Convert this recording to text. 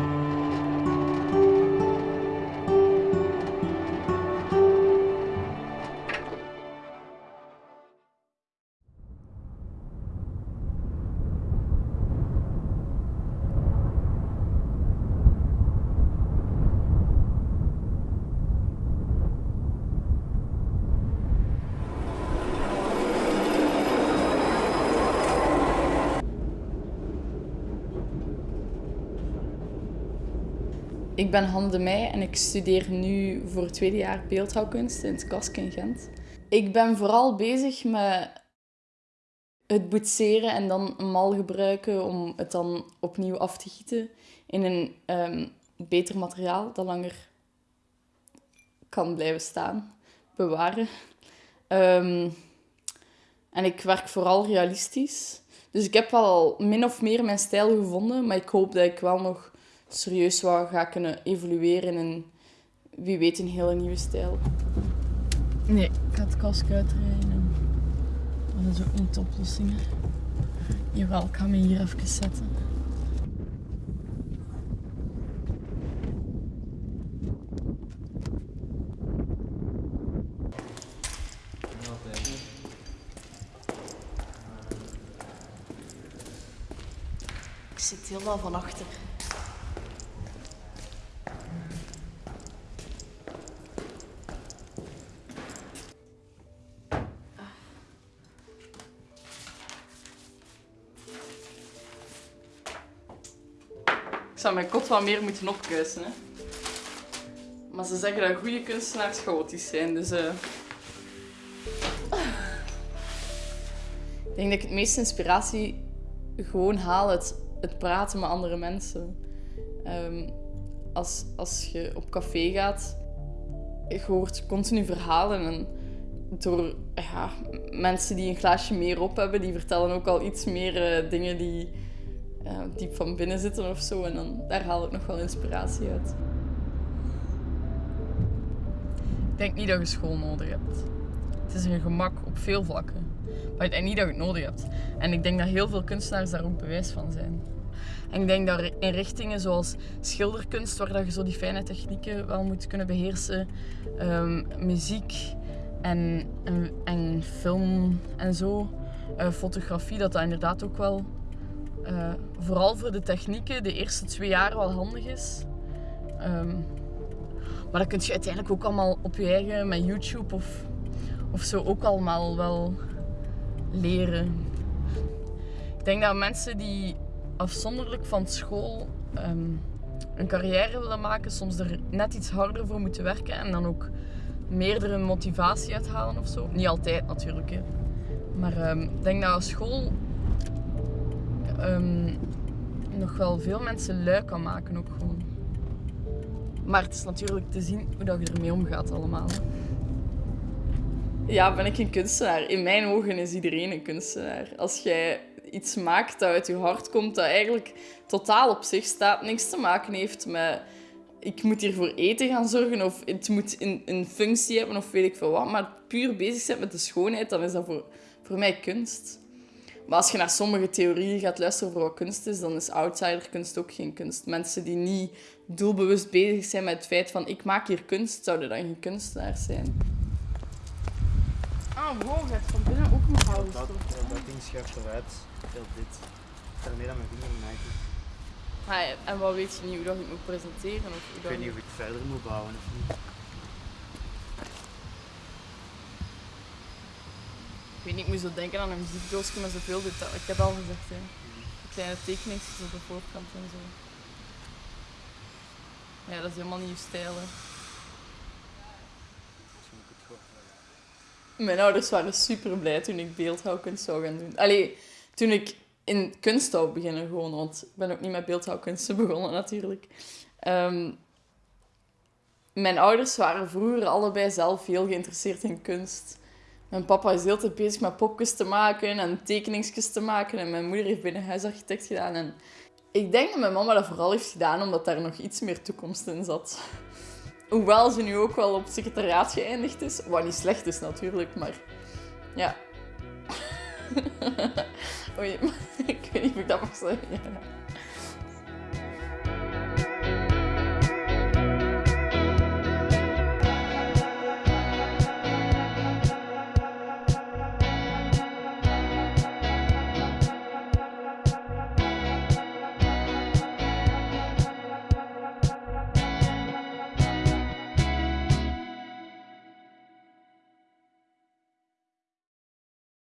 Música Ik ben Hanne de Meij en ik studeer nu voor het tweede jaar beeldhouwkunst in het KASK in Gent. Ik ben vooral bezig met het boetseren en dan een mal gebruiken om het dan opnieuw af te gieten in een ehm, beter materiaal dat langer kan blijven staan, bewaren. Ehm, en ik werk vooral realistisch. Dus ik heb wel min of meer mijn stijl gevonden, maar ik hoop dat ik wel nog serieus wat ga kunnen evolueren in wie weet een hele nieuwe stijl. Nee, ik ga het kast uitrijden. Dat is ook niet de oplossing. Jawel, ik ga me hier even zetten. Ik zit helemaal van achter. Zou mijn kot wat meer moeten opkuisen. Hè. Maar ze zeggen dat goede kunstenaars chaotisch zijn, dus... eh. Ik denk dat ik het meeste inspiratie gewoon haal uit het praten met andere mensen. Ehm, als, als je op café gaat, je hoort continu verhalen en door ja, mensen die een glaasje meer op hebben, die vertellen ook al iets meer eh, dingen die eh, diep van binnen zitten of zo. En dan, daar haal ik nog wel inspiratie uit. Ik denk niet dat je school nodig hebt. Het is een gemak op veel vlakken. Maar ik denk niet dat je het nodig hebt. En ik denk dat heel veel kunstenaars daar ook bewijs van zijn. En ik denk dat in richtingen zoals schilderkunst, waar dat je zo die fijne technieken wel moet kunnen beheersen, ehm, muziek en, en, film en zo, uh, fotografie, dat dat inderdaad ook wel uh, vooral voor de technieken de eerste twee jaar wel handig is. Um, maar dat kun je uiteindelijk ook allemaal op je eigen met YouTube of, of zo ook allemaal wel leren. Ik denk dat mensen die afzonderlijk van school um, een carrière willen maken, soms er net iets harder voor moeten werken en dan ook meerdere motivatie uithalen of zo. Niet altijd natuurlijk, hè. maar um, ik denk dat school um, nog wel veel mensen lui kan maken ook gewoon. Maar het is natuurlijk te zien hoe dat je ermee omgaat allemaal. Ja, ben ik een kunstenaar? In mijn ogen is iedereen een kunstenaar. Als jij iets maakt dat uit je hart komt, dat eigenlijk totaal op zich staat, niks te maken heeft met ik moet hier voor eten gaan zorgen of het moet een, een functie hebben of weet ik veel wat, maar puur bezig zijn met de schoonheid, dan is dat voor, voor mij kunst. Maar als je naar sommige theorieën gaat luisteren over wat kunst is, dan is outsiderkunst ook geen kunst. Mensen die niet doelbewust bezig zijn met het feit van ik maak hier kunst, zouden dan geen kunstenaars zijn. Ah, wow, je hebt van binnen ook een houden. Dat, dat, dat ding schuift eruit. Heel dit. Ik ga ermee aan mijn vinger maken. Ah, en wat weet je niet hoe dat je het moet presenteren? Of hoe ik weet niet of ik het verder moet bouwen of niet. Ik weet niet, ik moet zo denken aan een muziekdoosje met zoveel detail. Ik heb al gezegd, hè. Kleine tekeningen op de voorkant en zo. Ja, dat is helemaal niet je stijl, hè. Mijn ouders waren super blij toen ik beeldhouwkunst zou gaan doen. Allee, toen ik in kunst zou beginnen gewoon, want ik ben ook niet met beeldhouwkunsten begonnen natuurlijk. Um, mijn ouders waren vroeger allebei zelf heel geïnteresseerd in kunst. Mijn papa is heel tijd bezig met popjes te maken en tekeningsjes te maken. En mijn moeder heeft binnen huisarchitect gedaan. En ik denk dat mijn mama dat vooral heeft gedaan omdat daar nog iets meer toekomst in zat. Hoewel ze nu ook wel op secretariaat geëindigd is. Wat niet slecht is natuurlijk, maar ja. Oei, ik weet niet of ik dat mag zeggen.